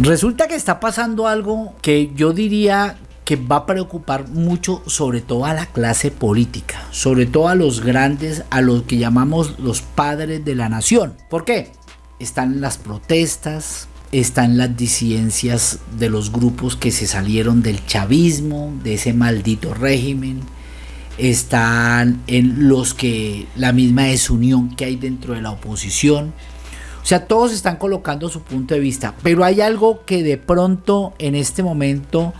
Resulta que está pasando algo que yo diría que va a preocupar mucho sobre todo a la clase política, sobre todo a los grandes, a los que llamamos los padres de la nación. ¿Por qué? Están las protestas, están las disidencias de los grupos que se salieron del chavismo, de ese maldito régimen, están en los que la misma desunión que hay dentro de la oposición. O sea, todos están colocando su punto de vista, pero hay algo que de pronto en este momento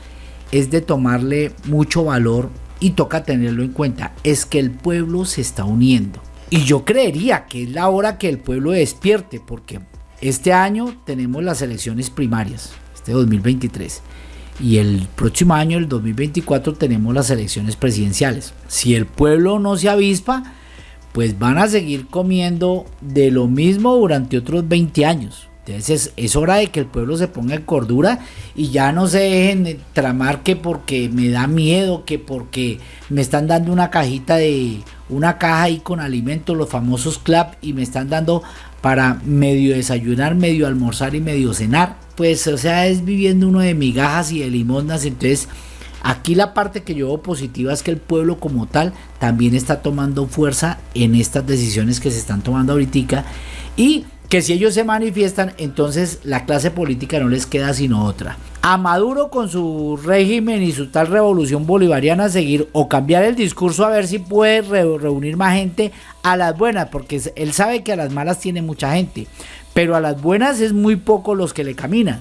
es de tomarle mucho valor y toca tenerlo en cuenta, es que el pueblo se está uniendo. Y yo creería que es la hora que el pueblo despierte, porque este año tenemos las elecciones primarias, este 2023. Y el próximo año, el 2024, tenemos las elecciones presidenciales. Si el pueblo no se avispa, pues van a seguir comiendo de lo mismo durante otros 20 años. Entonces es, hora de que el pueblo se ponga en cordura y ya no se dejen tramar que porque me da miedo, que porque me están dando una cajita de una caja ahí con alimentos, los famosos clap, y me están dando para medio desayunar, medio almorzar y medio cenar. Pues o sea, es viviendo uno de migajas y de limonas, entonces Aquí la parte que yo veo positiva es que el pueblo como tal también está tomando fuerza en estas decisiones que se están tomando ahorita y que si ellos se manifiestan, entonces la clase política no les queda sino otra. A Maduro con su régimen y su tal revolución bolivariana seguir o cambiar el discurso a ver si puede reunir más gente a las buenas, porque él sabe que a las malas tiene mucha gente, pero a las buenas es muy poco los que le caminan.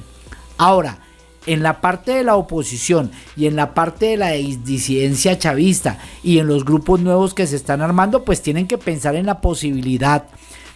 Ahora, en la parte de la oposición y en la parte de la disidencia chavista y en los grupos nuevos que se están armando, pues tienen que pensar en la posibilidad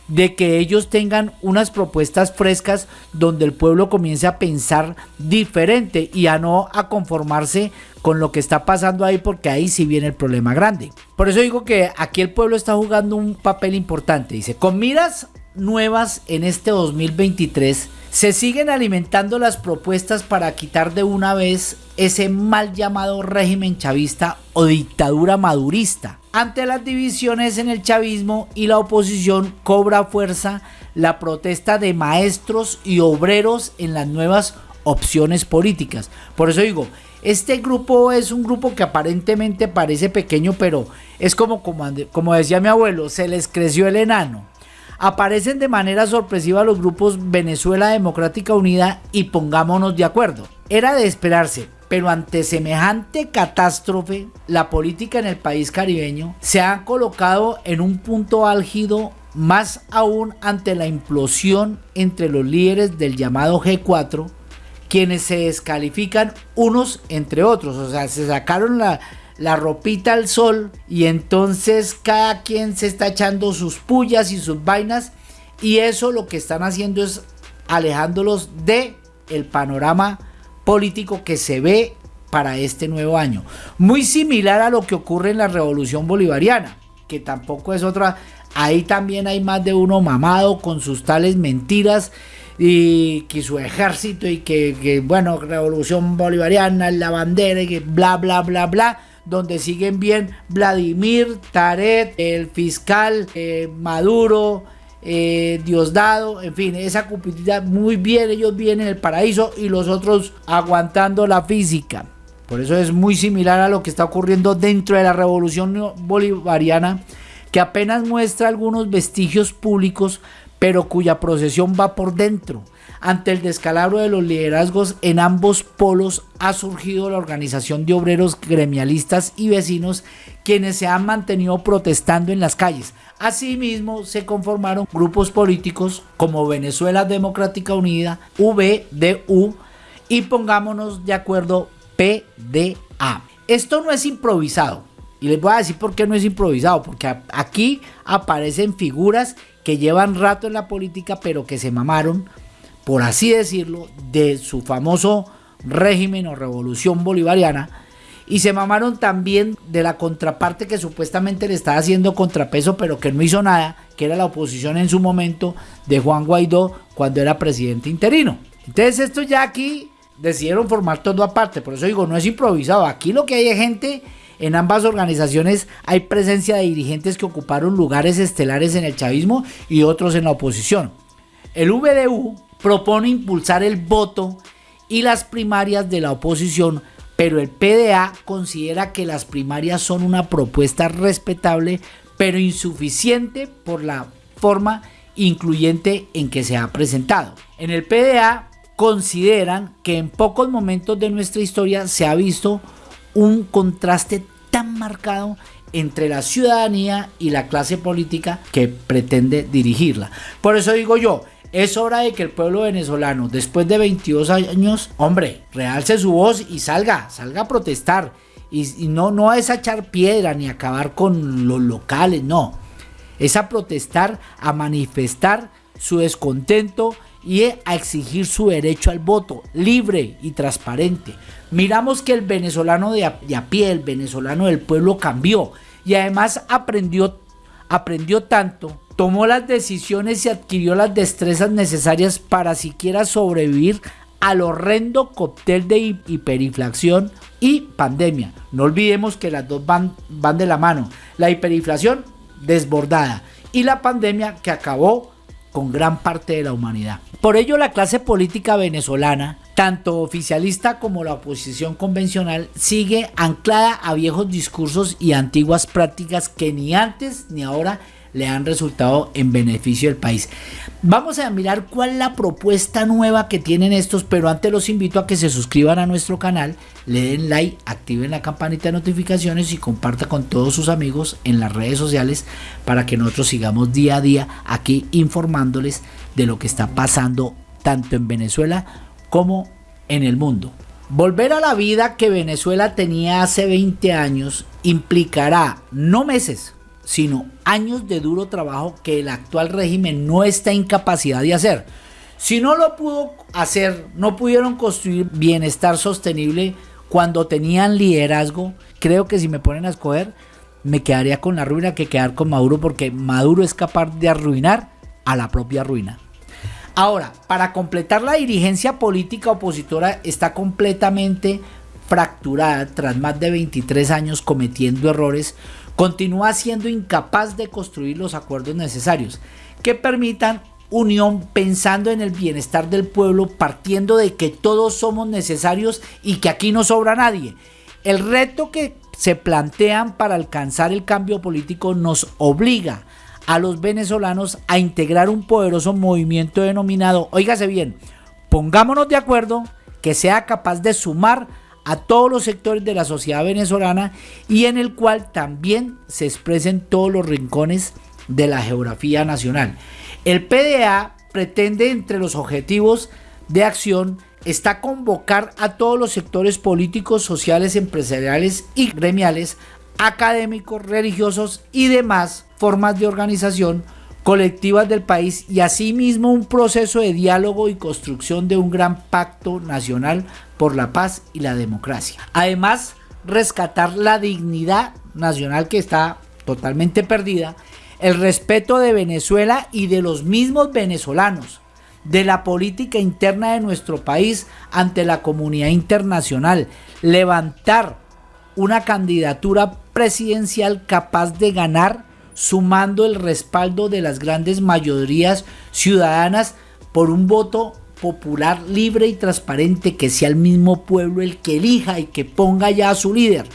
de que ellos tengan unas propuestas frescas donde el pueblo comience a pensar diferente y a no a conformarse con lo que está pasando ahí porque ahí sí viene el problema grande. Por eso digo que aquí el pueblo está jugando un papel importante. Dice, con miras nuevas en este 2023, se siguen alimentando las propuestas para quitar de una vez ese mal llamado régimen chavista o dictadura madurista. Ante las divisiones en el chavismo y la oposición cobra fuerza la protesta de maestros y obreros en las nuevas opciones políticas. Por eso digo, este grupo es un grupo que aparentemente parece pequeño, pero es como, como, decía mi abuelo, se les creció el enano aparecen de manera sorpresiva los grupos Venezuela Democrática Unida y Pongámonos de Acuerdo. Era de esperarse, pero ante semejante catástrofe, la política en el país caribeño se ha colocado en un punto álgido más aún ante la implosión entre los líderes del llamado G4, quienes se descalifican unos entre otros, o sea, se sacaron la, la ropita al sol y entonces cada quien se está echando sus pullas y sus vainas y eso lo que están haciendo es alejándolos de el panorama político que se ve para este nuevo año. Muy similar a lo que ocurre en la revolución bolivariana, que tampoco es otra. Ahí también hay más de uno mamado con sus tales mentiras y que su ejército y que, que bueno, revolución bolivariana, la bandera y que bla, bla, bla, bla donde siguen bien Vladimir, Taret, el fiscal eh, Maduro, eh, Diosdado, en fin, esa cupidita muy bien, ellos vienen en el paraíso y los otros aguantando la física. Por eso es muy similar a lo que está ocurriendo dentro de la revolución bolivariana, que apenas muestra algunos vestigios públicos, pero cuya procesión va por dentro ante el descalabro de los liderazgos en ambos polos ha surgido la organización de obreros gremialistas y vecinos quienes se han mantenido protestando en las calles. Asimismo, se conformaron grupos políticos como Venezuela Democrática Unida, VDU y pongámonos de acuerdo PDA. Esto no es improvisado. Y les voy a decir por qué no es improvisado, porque aquí aparecen figuras que llevan rato en la política, pero que se mamaron por así decirlo, de su famoso régimen o revolución bolivariana. Y se mamaron también de la contraparte que supuestamente le estaba haciendo contrapeso, pero que no hizo nada, que era la oposición en su momento de Juan Guaidó cuando era presidente interino. Entonces esto ya aquí decidieron formar todo aparte, por eso digo, no es improvisado. Aquí lo que hay es gente, en ambas organizaciones hay presencia de dirigentes que ocuparon lugares estelares en el chavismo y otros en la oposición. El VDU propone impulsar el voto y las primarias de la oposición, pero el PDA considera que las primarias son una propuesta respetable, pero insuficiente por la forma incluyente en que se ha presentado. En el PDA consideran que en pocos momentos de nuestra historia se ha visto un contraste tan marcado entre la ciudadanía y la clase política que pretende dirigirla. Por eso digo yo, es hora de que el pueblo venezolano, después de 22 años, hombre, realce su voz y salga, salga a protestar. Y, no, no es a echar piedra ni acabar con los locales, no. Es a protestar, a manifestar su descontento y a exigir su derecho al voto libre y transparente. Miramos que el venezolano de a, pie, el venezolano del pueblo cambió y además aprendió, aprendió tanto tomó las decisiones y adquirió las destrezas necesarias para siquiera sobrevivir al horrendo cóctel de hiperinflación y pandemia. No olvidemos que las dos van, van de la mano. La hiperinflación desbordada y la pandemia que acabó con gran parte de la humanidad. Por ello la clase política venezolana, tanto oficialista como la oposición convencional, sigue anclada a viejos discursos y antiguas prácticas que ni antes ni ahora le han resultado en beneficio del país. Vamos a mirar cuál es la propuesta nueva que tienen estos, pero antes los invito a que se suscriban a nuestro canal, le den like, activen la campanita de notificaciones y comparta con todos sus amigos en las redes sociales para que nosotros sigamos día a día aquí informándoles de lo que está pasando tanto en Venezuela como en el mundo. Volver a la vida que Venezuela tenía hace 20 años implicará no meses, sino años de duro trabajo que el actual régimen no está en capacidad de hacer. Si no lo pudo hacer, no pudieron construir bienestar sostenible cuando tenían liderazgo, creo que si me ponen a escoger, me quedaría con la ruina que quedar con Maduro porque Maduro es capaz de arruinar a la propia ruina. Ahora, para completar la dirigencia política opositora está completamente fracturada tras más de 23 años cometiendo errores continúa siendo incapaz de construir los acuerdos necesarios que permitan unión pensando en el bienestar del pueblo, partiendo de que todos somos necesarios y que aquí no sobra nadie. El reto que se plantean para alcanzar el cambio político nos obliga a los venezolanos a integrar un poderoso movimiento denominado, oígase bien, pongámonos de acuerdo, que sea capaz de sumar a todos los sectores de la sociedad venezolana y en el cual también se expresen todos los rincones de la geografía nacional. El PDA pretende entre los objetivos de acción está convocar a todos los sectores políticos, sociales, empresariales y gremiales, académicos, religiosos y demás formas de organización colectivas del país y asimismo un proceso de diálogo y construcción de un gran pacto nacional por la paz y la democracia. Además, rescatar la dignidad nacional que está totalmente perdida, el respeto de Venezuela y de los mismos venezolanos, de la política interna de nuestro país ante la comunidad internacional, levantar una candidatura presidencial capaz de ganar sumando el respaldo de las grandes mayorías ciudadanas por un voto popular libre y transparente que sea el mismo pueblo el que elija y que ponga ya a su líder.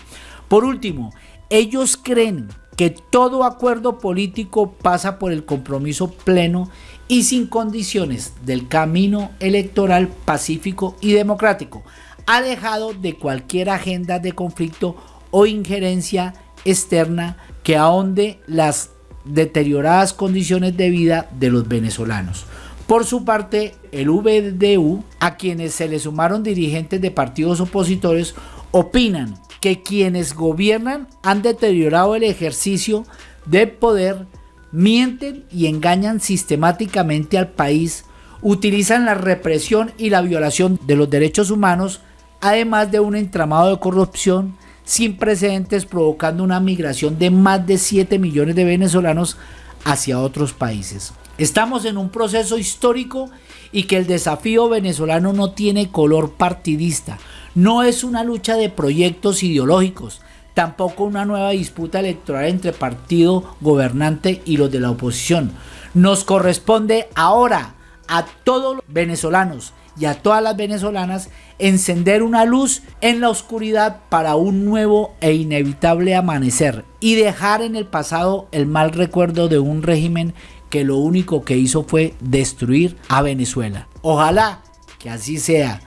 Por último, ellos creen que todo acuerdo político pasa por el compromiso pleno y sin condiciones del camino electoral pacífico y democrático, alejado de cualquier agenda de conflicto o injerencia externa que ahonde las deterioradas condiciones de vida de los venezolanos. Por su parte, el VDU, a quienes se le sumaron dirigentes de partidos opositores, opinan que quienes gobiernan han deteriorado el ejercicio de poder, mienten y engañan sistemáticamente al país, utilizan la represión y la violación de los derechos humanos, además de un entramado de corrupción sin precedentes provocando una migración de más de 7 millones de venezolanos hacia otros países. Estamos en un proceso histórico y que el desafío venezolano no tiene color partidista, no es una lucha de proyectos ideológicos, tampoco una nueva disputa electoral entre partido gobernante y los de la oposición. Nos corresponde ahora a todos los venezolanos y a todas las venezolanas encender una luz en la oscuridad para un nuevo e inevitable amanecer y dejar en el pasado el mal recuerdo de un régimen que lo único que hizo fue destruir a Venezuela. Ojalá que así sea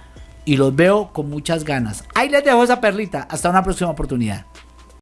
y los veo con muchas ganas. Ahí les dejo esa perlita. Hasta una próxima oportunidad.